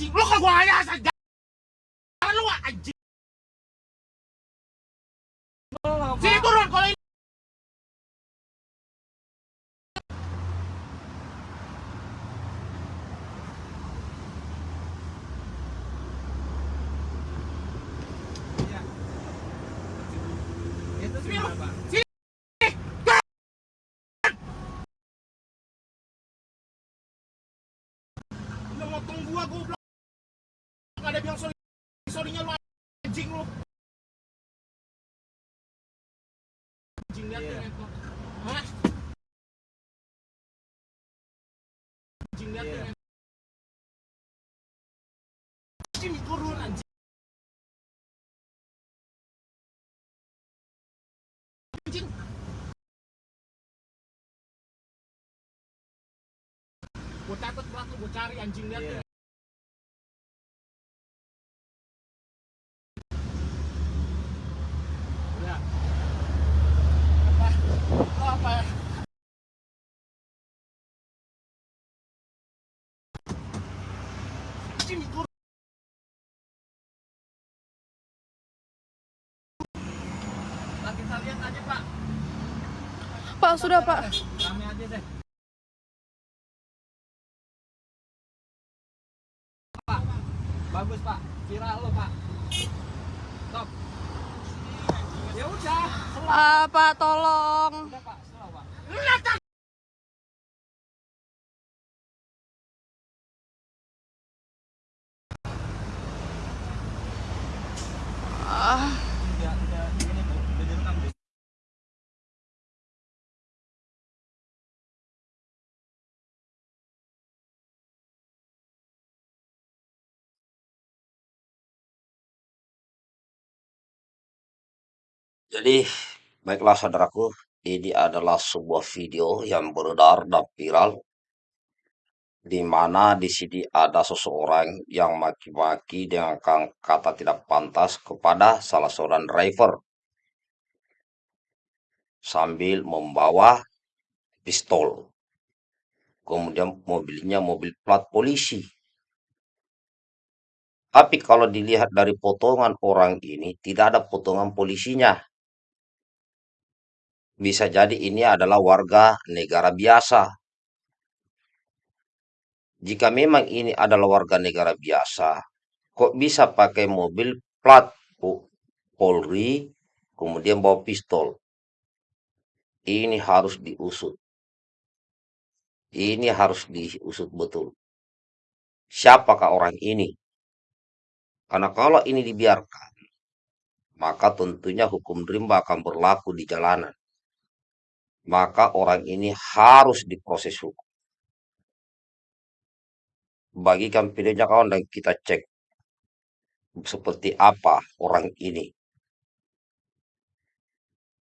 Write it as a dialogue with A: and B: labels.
A: anjing. Lu kok gua. Jangan lu anjing. Sini turun kalau ini.
B: Itu
A: Sini lu.
B: gimana, Pak?
A: Sini. Udah motong gua goblok. Bilang sorry. Sorrynya lu anjing lu. Anjing lihat yeah. Hah? Anjing lihat
B: Iya.
A: yeah. Sini turun anjing. Anjing. Gua catat pelaku, gua cari anjing lihat
B: Iya.
A: Sini turun.
B: Pak, kita lihat aja, Pak.
C: Pak, sudah Pak.
B: Rame aja deh. Pak, bagus Pak. Viral lo Pak. Top. Ya udah.
C: Ah, Pak, tolong.
B: Udah Pak, slow Pak.
A: Lu datang.
C: Ah.
D: Jadi, baiklah saudaraku, ini adalah sebuah video yang beredar dan viral, di mana di sini ada seseorang yang maki-maki dengan kata tidak pantas kepada salah seorang driver sambil membawa pistol. Kemudian mobilnya mobil plat polisi. Tapi kalau dilihat dari potongan orang ini, tidak ada potongan polisinya. Bisa jadi ini adalah warga negara biasa. Jika memang ini adalah warga negara biasa, kok bisa pakai mobil plat Po- Polri, kemudian bawa pistol? Ini harus diusut. Ini harus diusut betul. Siapakah orang ini? Karena kalau ini dibiarkan, maka tentunya hukum rimba akan berlaku di jalanan. Maka orang ini harus diproses hukum. Bagikan videonya kawan dan kita cek seperti apa orang ini.